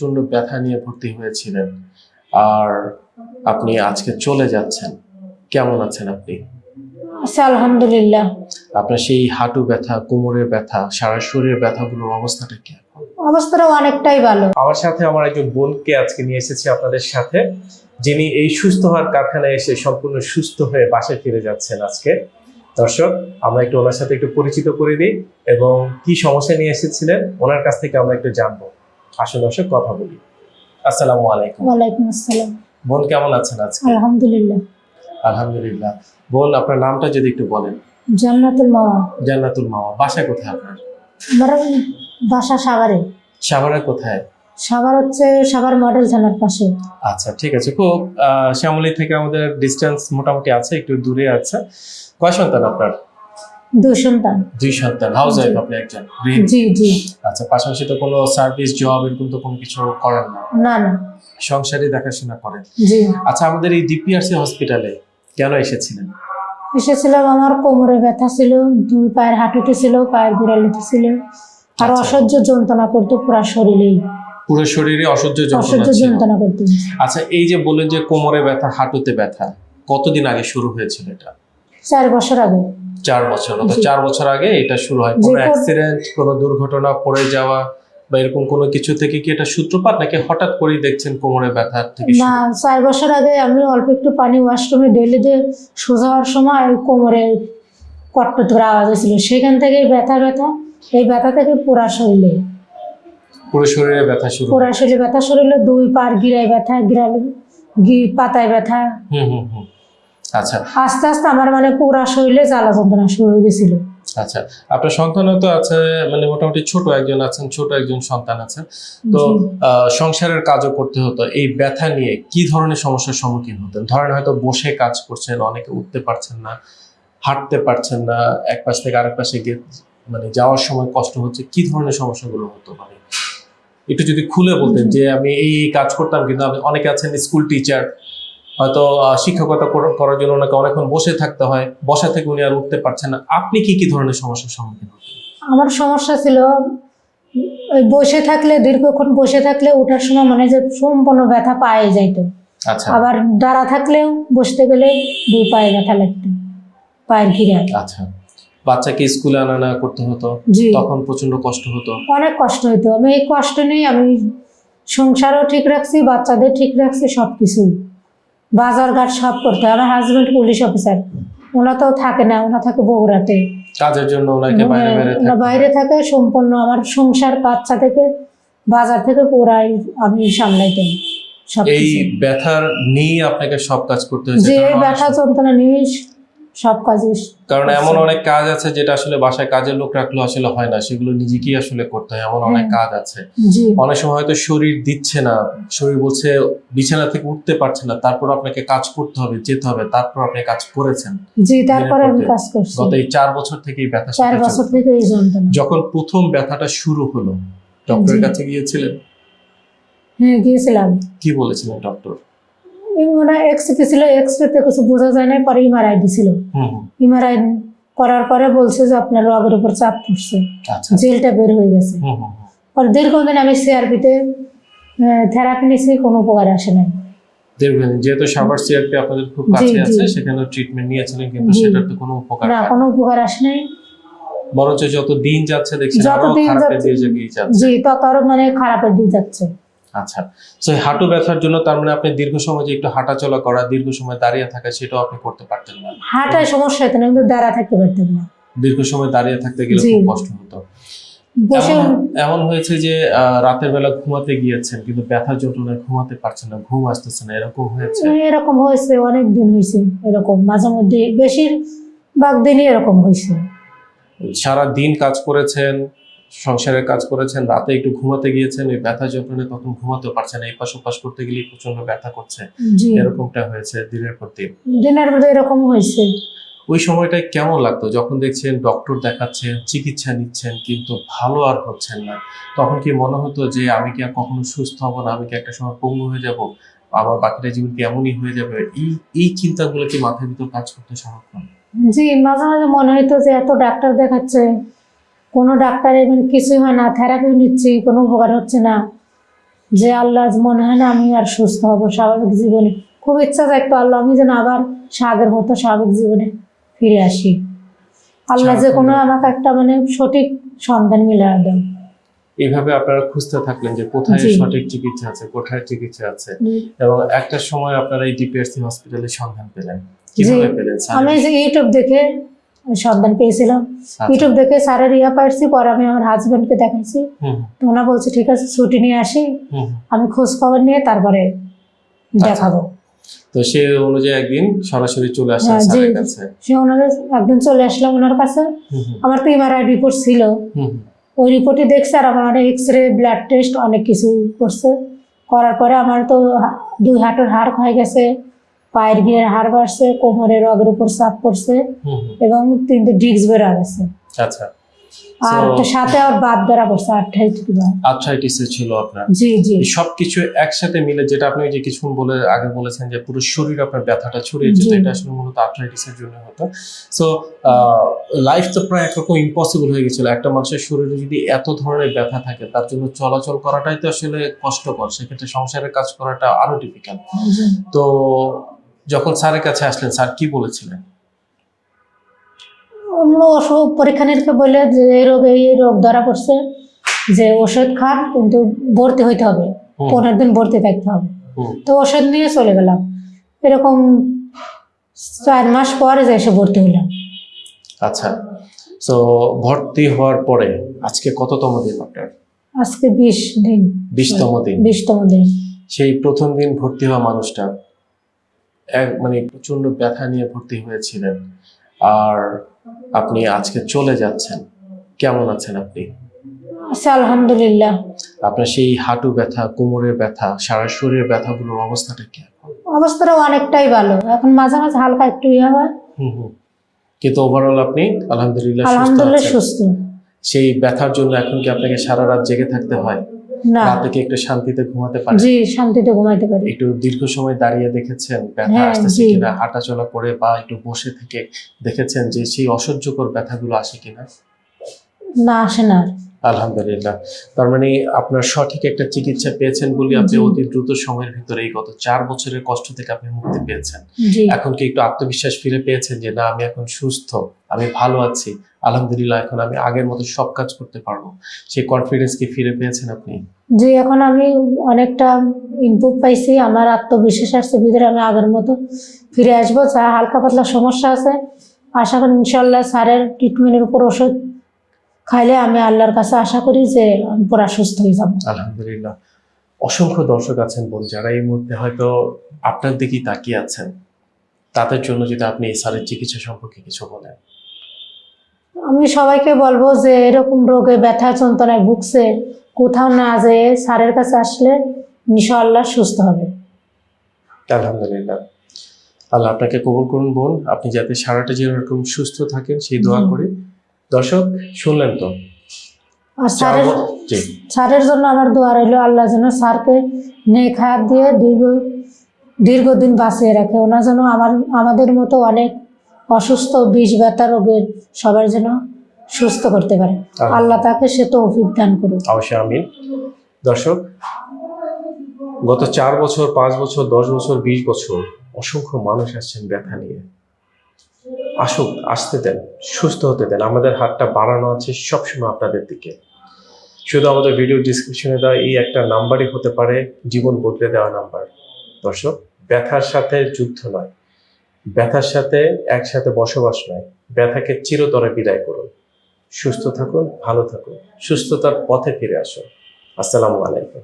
প্রচণ্ড ব্যথা নিয়ে ভর্তি হয়েছিলেন। আর আপনি আজকে চলে যাচ্ছেন। কেমন আছেন আপনি? আলহামদুলিল্লাহ। আপনার সেই হাঁটু ব্যথা কোমরের ব্যথা সারা শরীরের ব্যথাগুলোর অবস্থাটা কি অবস্থাটা অনেকটাই ভালো। আমার সাথে আমার একজন বোনকে আজকে নিয়ে এসেছি আপনাদের সাথে। যিনি এই সুস্থ হওয়ার কারখানায় এসে সম্পূর্ণ সুস্থ হয়ে বাসায় ফিরে যাচ্ছেন আজকে। দর্শক আমরা একটু ওনার সাথে একটু পরিচিত করে দিই এবং কি সমস্যা নিয়ে এসেছিলেন ওনার কাছ থেকে আমরা একটু জানব। আসুন দর্শক কথা বলি। আসসালামু আলাইকুম। ওয়ালাইকুম আসসালাম। বোন কেমন আছেন আজকে? আলহামদুলিল্লাহ। আলহামদুলিল্লাহ। বোন আপনার নামটা যদি একটু বলেন। জান্নাতুল মাওয়া। জান্নাতুল মামা বাসা কোথায় আপনার? আমার বাসা সাভারে। সাভারে কোথায়? সাভার হচ্ছে সাভার মডেল থানার পাশে। আচ্ছা ঠিক আছে। খুব শ্যামলী থেকে আমাদের ডিস্টেন্স মোটামুটি আছে একটু দূরে আছে। কয় সন্তান আপনার? দুই সন্তান। দুই সন্তান হাউস ওয়াইফ আপনি একজন জি জি। আচ্ছা পাশাপাশি তো কোনো সার্ভিস জব এরকম তো কোনো কিছু করেন না? না না। দেখাশোনা করেন? জি। আচ্ছা আমাদের এই ডিপিআরসি হসপিটালে কেন এসেছিলেন? এসেছিলাম আমার কোমরে ব্যথা ছিল দুই পায়ের হাঁটুতে ছিল পায়ের গোড়ালিতে ছিল। আর আচ্ছা। অসহ্য যন্ত্রণা করতো পুরা শরীরেই। পুরো শরীরে অসহ্য অসহ্য যন্ত্রণা করতো। আচ্ছা এই যে বললেন যে কোমরে ব্যথা হাঁটুতে ব্যথা কতদিন আগে শুরু হয়েছিল এটা? চার বছর আগে। চার বছর চার বছর আগে এটা শুরু হয়। কোনো অ্যাক্সিডেন্ট কোনো দুর্ঘটনা পড়ে যাওয়া বা এরকম কোনো কিছু থেকে কি এটা সূত্রপাত নাকি হঠাৎ করেই দেখছেন কোমরে ব্যথা থেকে না চার বছর আগে আমি অল্প একটু পানি ওয়াশরুমে ডেলে দিয়ে সোজা হওয়ার সময় কোমরে কট্ট করে আওয়াজ হয়েছিল। সেখান থেকে ব্যথা ব্যথা এই ব্যথা থেকে পুরা শরীরে। পুরো শরীরে ব্যথা শুরু। পুরা শরীরে ব্যথা শরীরে দুই পার গিরায় ব্যথা গিরাল গি পাতায় ব্যথা। হুম হুম হুম। আচ্ছা। আস্তে আস্তে আমার মানে পুরা শরীরে জ্বালা যন্ত্রণা শুরু হয়ে গেছিল। আচ্ছা আপনার সন্তানও তো আছে মানে মোটামুটি ছোট একজন আছেন ছোট একজন সন্তান আছেন। তো সংসারের কাজও করতে হতো এই ব্যথা নিয়ে কি ধরনের সমস্যার সম্মুখীন হতেন? ধরেন হয়তো বসে কাজ করছেন অনেকে উঠতে পারছেন না হাঁটতে পারছেন না এক পাশ থেকে আরেক পাশে গিয়ে মানে যাওয়ার সময় কষ্ট হচ্ছে কি ধরনের সমস্যাগুলো হতো মানে? একটু যদি খুলে বলতেন যে আমি এই এই কাজ করতাম কিন্তু আমি অনেকে আছেন স্কুল টিচার হয়তো শিক্ষকতা করার জন্য ওনাকে অনেকক্ষণ বসে থাকতে হয় বসা থেকে উনি আর উঠতে পারছেন না। আপনি কি কি ধরনের সমস্যার সম্মুখীন হতেন আমার সমস্যা ছিল ওই বসে থাকলে দীর্ঘক্ষণ বসে থাকলে ওঠার সময় মানে যে সম্পূর্ণ ব্যথা পায়ে যাইতো। আচ্ছা। আবার দাঁড়া থাকলেও বসতে গেলে দুই পায়ে ব্যথা লাগতো পায়ের ঘিরে। আচ্ছা। বাচ্চাকে স্কুলে আনা না করতে হতো? তখন প্রচণ্ড কষ্ট হতো? অনেক কষ্ট হইতো। আমি এই কষ্ট নেই আমি সংসারও ঠিক রাখছি বাচ্চাদের ঠিক রাখছি সব কিছুই বাজার ঘাট সব করতে হয়। আমার হাজবেন্ড পুলিশ অফিসার ওনা তো থাকে না ওনা থাকে বগুড়াতে। কাজের জন্য ওনাকে বাইরে বাইরে থাকে। বাইরে থাকে সম্পূর্ণ আমার সংসার বাচ্চা থেকে বাজার থেকে পুরাই আমি সামলাইতাম। সব এই ব্যথার নিয়ে আপনাকে সব কাজ করতে হয়েছে। যে ব্যথা যন্ত্রণা নিয়ে সব কাজে কারণ এমন অনেক কাজ আছে যেটা আসলে বাসায় কাজের লোক রাখলে আসলে হয় না সেগুলো নিজেকেই আসলে করতে হয় এমন অনেক। কাজ আছে। অনেক সময় হয়তো শরীর দিচ্ছে না শরীর বলছে বিছানা থেকে উঠতে পারছে না তারপর আপনাকে কাজ করতে হবে যেতে হবে তারপর আপনি কাজ করেছেন। জি তারপরে আমি কাজ করছি। গত এই চার বছর থেকে এই ব্যথা চার বছর থেকে এই যন্ত্রণা। যখন প্রথম ব্যথাটা শুরু হলো ডক্টরের কাছে গিয়েছিলেন? হ্যাঁ গিয়েছিলাম। কি বলেছিলেন ডক্টর? মনে এক্সরে ছিল এক্সরেতে কিছু বোঝা যায় না পরে এমআরআই দিছিল। এমআরআই করার পরে বলছে যে আপনার রগের উপর চাপ পড়ছে আচ্ছা। জেলটা বের হয়ে গেছে। পরে দীর্ঘদিন আমি সিআরপিতে থেরাপি নিয়েছি কোনো উপকার আসে নাই। যেহেতু সাভার সিআরপি আপনাদের খুব কাছে আছে সেখানে ট্রিটমেন্ট নিয়েছিলেন কিন্তু। সেটার তো কোনো উপকার না কোনো উপকার আসে নাই। বরঞ্চ যত দিন যাচ্ছে দেখছেন যত আরও দিন খারাপের যাচ্ছে- দিকে যাচ্ছে। জি তত আরও মানে খারাপের দিক যাচ্ছে। আচ্ছা। তো হাঁটু ব্যথার জন্য তার মানে আপনি দীর্ঘ সময় যে একটু হাঁটাচলা করা দীর্ঘ সময় দাঁড়িয়ে থাকা সেটাও আপনি করতে পারতেন না। হাঁটায় সমস্যা হতো না কিন্তু দাঁড়া থাকতে পারতাম না। দীর্ঘ সময় দাঁড়িয়ে থাকতে গেলে খুব কষ্ট হতো। এমন হয়েছে যে রাতের বেলা ঘুমাতে গিয়েছেন কিন্তু ব্যথার যন্ত্রণায় ঘুমাতে পারছেন না ঘুম আসতেছে না এরকম হয়েছে? এরকম হয়েছে অনেক দিন হয়েছে এরকম। মাঝে মধ্যে বেশিরভাগ দিনই এরকম হয়েছে। সারা দিন কাজ করেছেন সংসারের কাজ করেছেন রাতে একটু ঘুমাতে গিয়েছেন ওই ব্যথা যন্ত্রণায় তখন ঘুমাতেও পারছেন এই পাশ ওপাশ করতে গেলে প্রচণ্ড ব্যথা করছে। এরকমটা হয়েছে দিনের পর দিন। দিনের মধ্যে এরকম হয়েছে। ওই সময়টায় কেমন লাগতো? যখন দেখছেন ডক্টর দেখাচ্ছেন চিকিৎসা নিচ্ছেন কিন্তু ভালো আর হচ্ছেন না। তখন কি মনে হতো যে আমি কি আর কখনো সুস্থ হব না আমি কি একটা সময় পঙ্গু হয়ে যাব? আমার বাকিটা জীবন কি এমনই হয়ে যাবে? এই এই চিন্তাগুলো কি মাথার ভিতর কাজ করতে সারাক্ষণ জি মাঝে মাঝে মনে হইতো যে এত ডাক্তার দেখাচ্ছে। কোনো ডাক্তার এমন কিছুই হয় না থেরাপি নিচ্ছি কোনো উপকার হচ্ছে না। যে আল্লাহ মনে হয় না আমি আর সুস্থ হব স্বাভাবিক জীবনে। খুব ইচ্ছা থাকতো আল্লাহ আমি যেন আবার আগের মতো স্বাভাবিক জীবনে ফিরে আসি। আল্লাহ যে কোনো আমাকে একটা মানে সঠিক সন্ধান মিলে দেন। এইভাবে আপনারা খুঁজতে থাকলেন যে কোথায় সঠিক চিকিৎসা আছে কোথায় চিকিৎসা আছে। এবং একটা সময় আপনারা এই ডিপিআরসি হসপিটালে সন্ধান পেলেন। কীভাবে পেলেন? আমি যে ইউটিউব দেখে সন্ধান পেয়েছিলাম। আচ্ছা। ইউটিউব দেখে স্যারের ইয়া পাইছি পরে আমি আমার হাজবেন্ডকে দেখাইছি। তো ওনা বলছে ঠিক আছে ছুটি নিয়ে আসি। আমি খোঁজ খবর নিয়ে তারপরে আচ্ছা। দেখাবো। তো সে অনুযায়ী একদিন সরাসরি চলে আসেন হ্যাঁ, স্যারের কাছে? সে ওনার একদিন চলে আসলাম ওনার কাছে। আমার তো এমআরআই রিপোর্ট ছিল। ওই রিপোর্টে দেখছে আর আমার অনেক এক্স রে ব্লাড টেস্ট অনেক কিছু করছে। করার পরে আমার তো দুই হাঁটুর হাড় হয়ে গেছে। পায়ের গিয়ে হাড় বাড়ছে কোমরের রগের উপর চাপ পড়ছে। এবং তিনটে ডিস্ক বেড়া গেছে। আচ্ছা। আর সাথে আর বাদ পড়ছে ছিল আপনার। জি জি। সবকিছু একসাথে মিলে যেটা আপনি যে কিছুক্ষণ বলে আগে বলেছেন যে পুরো শরীর আপনার ব্যথাটা ছড়িয়ে যেত এটা আসলে মূলত আর্থ্রাইটিসের জন্য হতো। সো লাইফ তো প্রায় একরকম ইম্পসিবল হয়ে গেছিল। একটা মানুষের শরীরে যদি এত ধরনের ব্যথা থাকে তার জন্য চলাচল করাটাই তো আসলে কষ্টকর। সেক্ষেত্রে সংসারের কাজ করাটা আরও ডিফিকাল্ট তো যখন স্যারের কাছে আসলেন স্যার কি বলেছিলেন? অন্য ওষুধ পরীক্ষা নিরীক্ষা বলে যে এই রোগ এই রোগ ধরা পড়ছে যে ওষুধ খান কিন্তু ভর্তি হইতে হবে। পনেরো দিন ভর্তি থাকতে হবে। তো ওষুধ নিয়ে চলে গেলাম। এরকম চার মাস পরে যে এসে ভর্তি হলাম আচ্ছা তো ভর্তি হওয়ার পরে আজকে কততম দিন আপনার? আজকে বিশ দিন। বিশতম দিন। বিশতম দিন। সেই প্রথম দিন ভর্তি হওয়া মানুষটা মানে প্রচণ্ড ব্যথা নিয়ে ভর্তি হয়েছিলেন। আর আপনি আজকে চলে যাচ্ছেন। কেমন আছেন আপনি? আলহামদুলিল্লাহ। আপনার সেই হাঁটু ব্যথা কোমরের ব্যথা সারা শরীরের ব্যথাগুলোর অবস্থাটা কি অবস্থাটা অনেকটাই ভালো। এখন মাঝে মাঝে হালকা একটু ইয়ে হয়। কিন্তু ওভারঅল আপনি আলহামদুলিল্লাহ সুস্থ আলহামদুলিল্লাহ সুস্থ। সেই ব্যথার জন্য এখন কি আপনাকে সারা রাত জেগে থাকতে হয়? রাতে কি একটু শান্তিতে ঘুমাতে পারেন জি শান্তিতে ঘুমাইতে পারি। একটু দীর্ঘ সময় দাঁড়িয়ে দেখেছেন ব্যথা হ্যাঁ, আসতেছে কিনা হাঁটা চলা করে বা একটু বসে থেকে দেখেছেন যে সেই অসহ্যকর ব্যথাগুলো আসে কিনা? না আসে না। আলহামদুলিল্লাহ। তার মানে আপনার সঠিক একটা চিকিৎসা পেয়েছেন বলে আপনি অতি দ্রুত সময়ের ভিতরে এই গত চার বছরের কষ্ট থেকে আপনি মুক্তি পেয়েছেন। এখন কি একটু আত্মবিশ্বাস ফিরে পেয়েছেন যে না আমি এখন সুস্থ আমি ভালো আছি আলহামদুলিল্লাহ এখন আমি আগের মতো সব কাজ করতে পারব সেই কনফিডেন্স কি ফিরে পেয়েছেন আপনি? জি এখন আমি অনেকটা ইনপুট পাইছি আমার আত্মবিশ্বাস আসছে ভিতরে আমি আগের মতো ফিরে আসব। যা হালকা পাতলা সমস্যা আছে আশা করি ইনশাল্লাহ স্যারের ট্রিটমেন্টের উপর ওষুধ খাইলে আমি আল্লাহর কাছে আশা করি যে আমি পুরা সুস্থ হয়ে যাব। আলহামদুলিল্লাহ। অসংখ্য দর্শক আছেন বোন যারা এই মুহূর্তে হয়তো আপনার দিকেই তাকিয়ে আছেন তাদের জন্য যদি আপনি এই সারের চিকিৎসা সম্পর্কে কিছু বলেন। আমি সবাইকে বলব যে এরকম রোগে ব্যথা যন্ত্রণায় ভুগছে কোথাও না যেয়ে স্যারের কাছে আসলে ইনশাআল্লাহ সুস্থ হবে। আলহামদুলিল্লাহ। আল্লাহ আপনাকে কবুল করুন বোন আপনি যাতে সারাটা এরকম সুস্থ থাকেন সেই দোয়া। করি দর্শক শুনলেন তো? আর স্যারের স্যারের জন্য আমার দোয়া রইল আল্লাহ যেন স্যারকে নেক হায়াত দিয়ে দীর্ঘ দীর্ঘদিন বাঁচিয়ে রাখে। ওনার যেন আমার আমাদের মতো অনেক অসুস্থ বিষ ব্যথা রোগের সবার যেন সুস্থ করতে পারে। আল্লাহ তাকে সে তো দান করুক। অবশ্যই আমিন। দর্শক গত চার বছর পাঁচ বছর দশ বছর বিশ বছর অসংখ্য মানুষ আসছেন ব্যথা নিয়ে। আসুক, আসতে দেন, সুস্থ হতে দেন। আমাদের হাতটা বাড়ানো আছে সবসময় আপনাদের দিকে। শুধু আমাদের ভিডিও ডিসক্রিপশনে দেওয়া এই একটা নাম্বারই হতে পারে, জীবন বদলে দেওয়া নাম্বার দর্শক, ব্যথার সাথে যুদ্ধ নয়। ব্যথার সাথে একসাথে বসবাস নয়। ব্যথাকে চিরতরে বিদায় করুন। সুস্থ থাকুন, ভালো থাকুন। সুস্থতার পথে ফিরে আসুন। আসসালামু আলাইকুম।